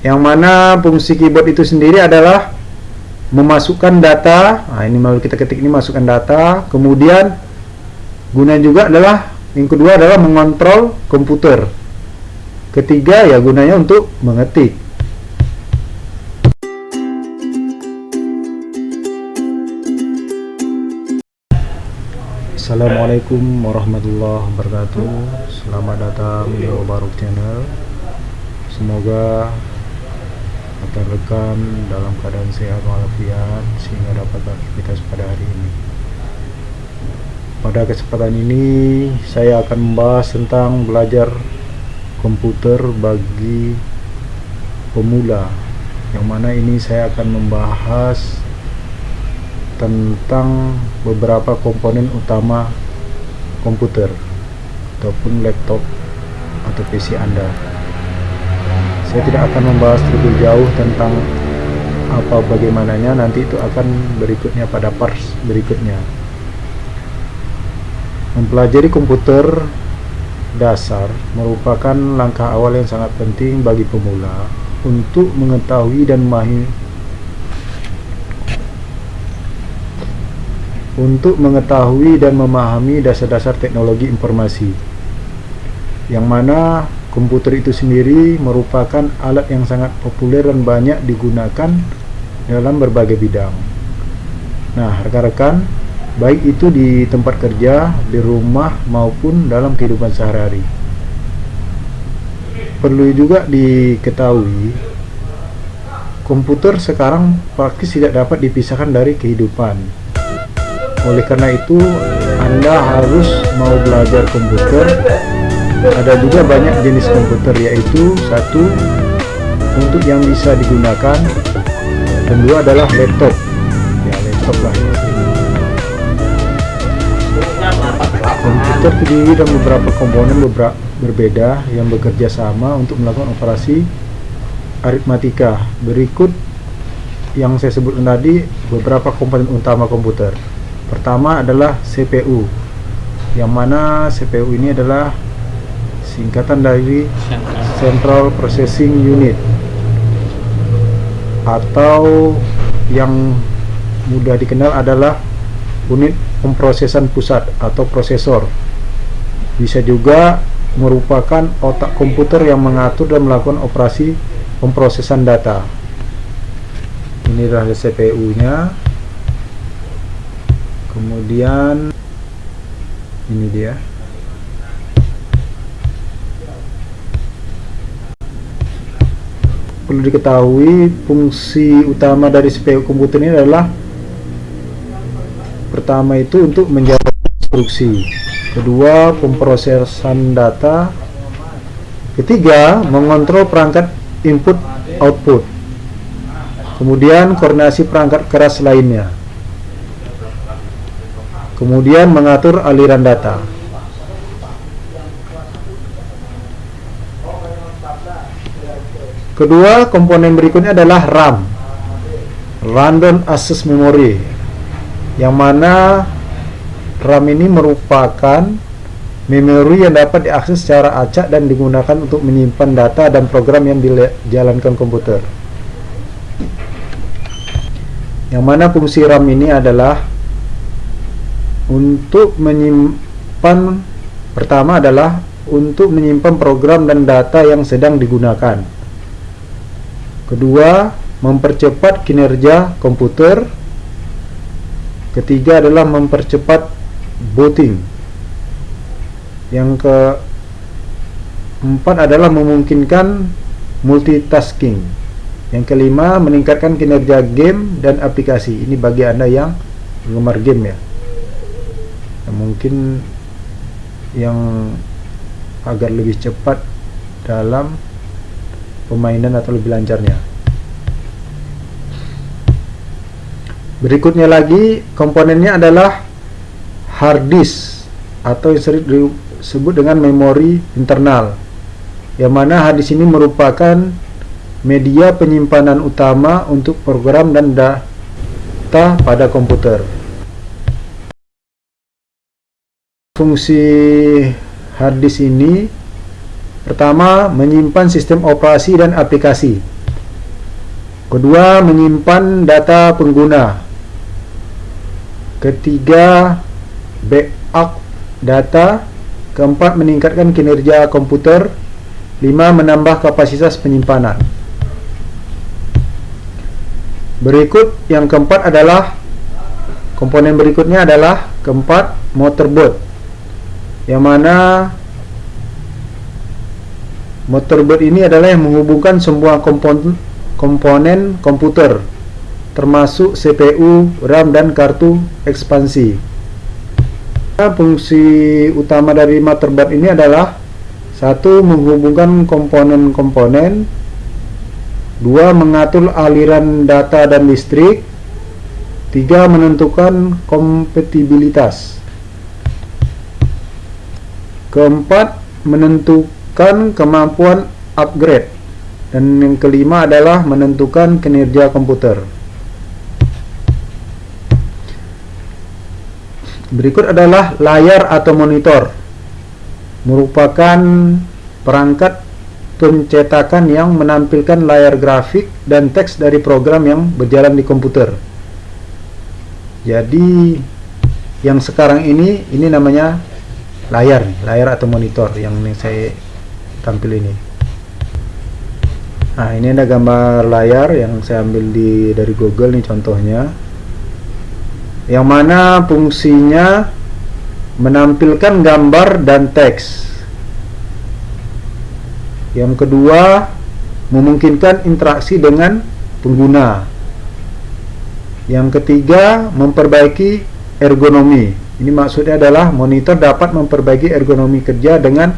yang mana fungsi keyboard itu sendiri adalah memasukkan data. Nah ini mau kita ketik ini masukkan data. Kemudian guna juga adalah yang kedua adalah mengontrol komputer. Ketiga ya gunanya untuk mengetik. Assalamualaikum warahmatullahi wabarakatuh. Selamat datang di Obaruk Channel. Semoga rekan-rekan dalam keadaan sehat walafiat sehingga dapat beraktivitas pada hari ini. Pada kesempatan ini saya akan membahas tentang belajar komputer bagi pemula. Yang mana ini saya akan membahas tentang beberapa komponen utama komputer ataupun laptop atau PC Anda saya tidak akan membahas lebih jauh tentang apa bagaimananya. Nanti itu akan berikutnya pada parts berikutnya. Mempelajari komputer dasar merupakan langkah awal yang sangat penting bagi pemula untuk mengetahui dan memahami untuk mengetahui dan memahami dasar-dasar teknologi informasi. Yang mana Komputer itu sendiri merupakan alat yang sangat populer dan banyak digunakan dalam berbagai bidang. Nah, rekan-rekan, baik itu di tempat kerja, di rumah, maupun dalam kehidupan sehari-hari. Perlu juga diketahui, komputer sekarang praktis tidak dapat dipisahkan dari kehidupan. Oleh karena itu, Anda harus mau belajar komputer ada juga banyak jenis komputer yaitu satu untuk yang bisa digunakan. Dan dua adalah laptop. Ya laptop lah. Komputer terdiri dari beberapa komponen beberapa berbeda yang bekerja sama untuk melakukan operasi aritmatika. Berikut yang saya sebutkan tadi beberapa komponen utama komputer. Pertama adalah CPU yang mana CPU ini adalah singkatan dari Central Processing Unit. Atau yang mudah dikenal adalah unit pemrosesan pusat atau prosesor. Bisa juga merupakan otak komputer yang mengatur dan melakukan operasi pemrosesan data. Ini adalah CPU nya kemudian ini dia perlu diketahui fungsi utama dari CPU komputer ini adalah pertama itu untuk menjawab instruksi kedua pemrosesan data ketiga mengontrol perangkat input output kemudian koordinasi perangkat keras lainnya kemudian mengatur aliran data Kedua, komponen berikutnya adalah RAM. Random Access Memory. Yang mana RAM ini merupakan memori yang dapat diakses secara acak dan digunakan untuk menyimpan data dan program yang dijalankan komputer. Yang mana fungsi RAM ini adalah untuk menyimpan pertama adalah untuk menyimpan program dan data yang sedang digunakan kedua mempercepat kinerja komputer. Ketiga adalah mempercepat booting yang keempat adalah memungkinkan multitasking. Yang kelima meningkatkan kinerja game dan aplikasi. Ini bagi anda yang penggemar game ya. Mungkin yang agar lebih cepat dalam pemainan atau lebih lancarnya. Berikutnya lagi komponennya adalah hard disk atau yang sering disebut dengan memori internal yang mana hard disk ini merupakan media penyimpanan utama untuk program dan data pada komputer. Fungsi hard disk ini Pertama, menyimpan sistem operasi dan aplikasi. kedua menyimpan data pengguna. Ketiga backup data. Keempat meningkatkan kinerja komputer. Lima menambah kapasitas penyimpanan. Berikut yang keempat adalah komponen berikutnya adalah keempat motherboard yang mana motherboard ini adalah yang menghubungkan semua komponen komponen komputer termasuk CPU, RAM dan kartu ekspansi. Fungsi utama dari motherboard ini adalah satu menghubungkan komponen-komponen dua mengatur aliran data dan listrik tiga menentukan kompatibilitas keempat menentukan kemampuan upgrade. Dan yang kelima adalah menentukan kinerja komputer. Berikut adalah layar atau monitor. Merupakan perangkat pencetakan yang menampilkan layar grafik dan teks dari program yang berjalan di komputer. Jadi yang sekarang ini ini namanya layar layar atau monitor yang saya tampil ini. Nah, ini ada gambar layar yang saya ambil di dari Google nih contohnya. Yang mana fungsinya menampilkan gambar dan teks yang kedua, memungkinkan interaksi dengan pengguna. Yang ketiga, memperbaiki ergonomi. Ini maksudnya adalah monitor dapat memperbaiki ergonomi kerja dengan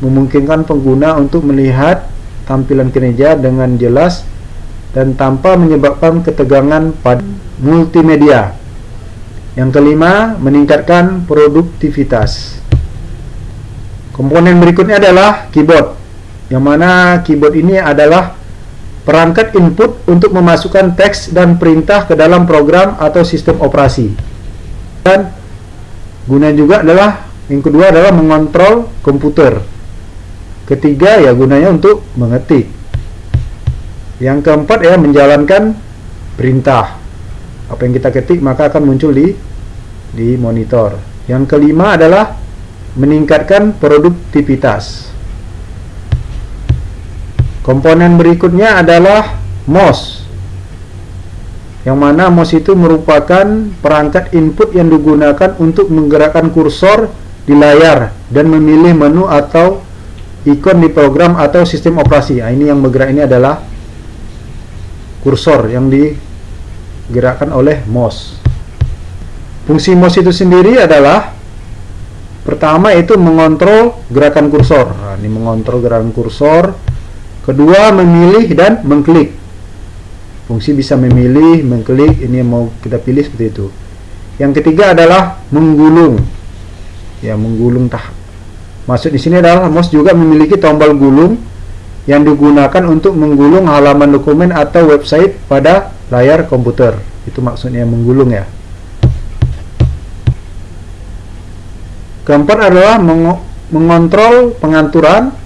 memungkinkan pengguna untuk melihat tampilan kinerja dengan jelas dan tanpa menyebabkan ketegangan pada multimedia. Yang kelima, meningkatkan produktivitas. Komponen berikutnya adalah keyboard yang mana keyboard ini adalah perangkat input untuk memasukkan teks dan perintah ke dalam program atau sistem operasi dan guna juga adalah yang kedua adalah mengontrol komputer ketiga ya gunanya untuk mengetik yang keempat ya menjalankan perintah. Apa yang kita ketik maka akan muncul di di monitor. Yang kelima adalah meningkatkan produktivitas. Komponen berikutnya adalah mouse yang mana mouse itu merupakan perangkat input yang digunakan untuk menggerakkan kursor di layar dan memilih menu atau ikon di program atau sistem operasi. Nah, ini yang bergerak ini adalah kursor yang digerakkan oleh mouse. Fungsi mouse itu sendiri adalah pertama itu mengontrol gerakan kursor. Nah, ini mengontrol gerakan kursor Kedua, memilih dan mengklik. Fungsi bisa memilih, mengklik, ini yang mau kita pilih seperti itu. Yang ketiga adalah menggulung. Ya, menggulung tah. Maksud di sini adalah mouse juga memiliki tombol gulung yang digunakan untuk menggulung halaman dokumen atau website pada layar komputer. Itu maksudnya menggulung ya. Keempat adalah mengontrol pengaturan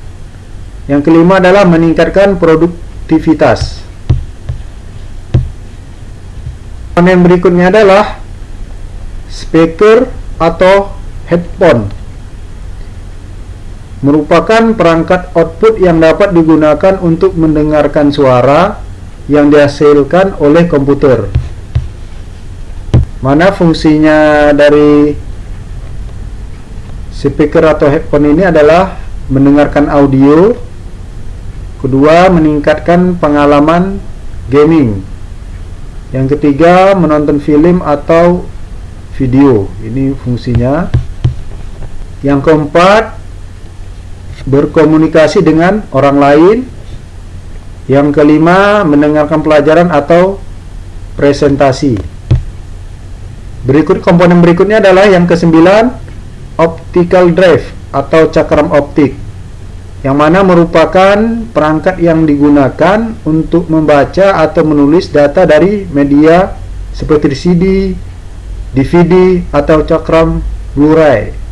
yang kelima adalah meningkatkan produktivitas. Komponen berikutnya adalah speaker atau headphone. Merupakan perangkat output yang dapat digunakan untuk mendengarkan suara yang dihasilkan oleh komputer. Mana fungsinya dari speaker atau headphone ini adalah mendengarkan audio kedua meningkatkan pengalaman gaming yang ketiga menonton film atau video ini fungsinya yang keempat berkomunikasi dengan orang lain. Yang kelima mendengarkan pelajaran atau presentasi. Berikut komponen berikutnya adalah yang kesembilan optical drive atau cakram optik. Yang mana merupakan perangkat yang digunakan untuk membaca atau menulis data dari media seperti CD, DVD, atau cakram Blu-ray.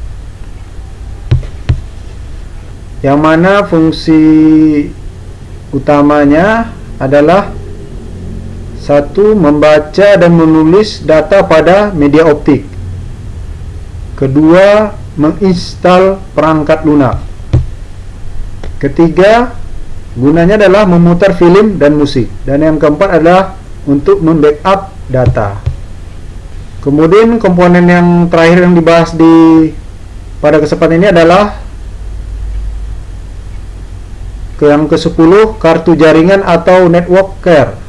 Yang mana fungsi utamanya adalah Satu, membaca dan menulis data pada media optik. Kedua, menginstal perangkat lunak. Ketiga, gunanya adalah memutar film dan musik. Dan yang keempat adalah untuk membackup data. Kemudian komponen yang terakhir yang dibahas di pada kesempatan ini adalah ke yang ke-10 kartu jaringan atau network care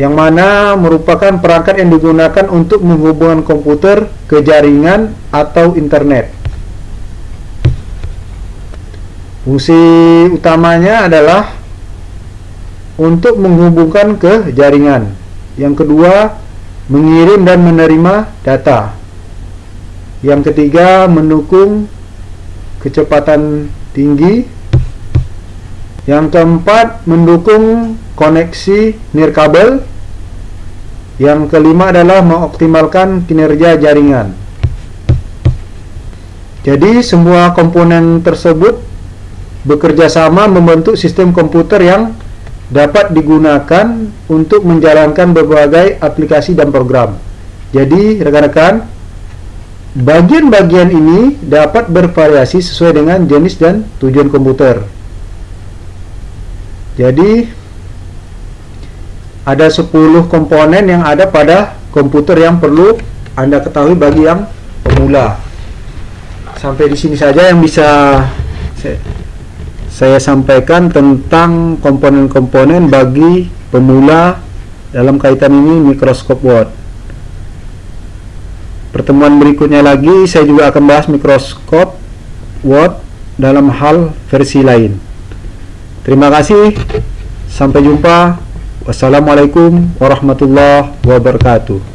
yang mana merupakan perangkat yang digunakan untuk menghubungkan komputer ke jaringan atau internet. Fungsi utamanya adalah untuk menghubungkan ke jaringan. Yang kedua, mengirim dan menerima data. Yang ketiga, mendukung kecepatan tinggi. Yang keempat, mendukung koneksi nirkabel yang kelima adalah mengoptimalkan kinerja jaringan. Jadi semua komponen tersebut bekerja sama membentuk sistem komputer yang dapat digunakan untuk menjalankan berbagai aplikasi dan program. Jadi rekan-rekan, bagian-bagian ini dapat bervariasi sesuai dengan jenis dan tujuan komputer. Jadi ada 10 komponen yang ada pada komputer yang perlu Anda ketahui bagi yang pemula. Sampai di sini saja yang bisa saya, sampaikan tentang komponen-komponen bagi pemula dalam kaitan ini mikroskop Word. Pertemuan berikutnya lagi saya juga akan bahas mikroskop Word dalam hal versi lain. Terima kasih. Sampai jumpa. Wassalamualaikum warahmatullahi wabarakatuh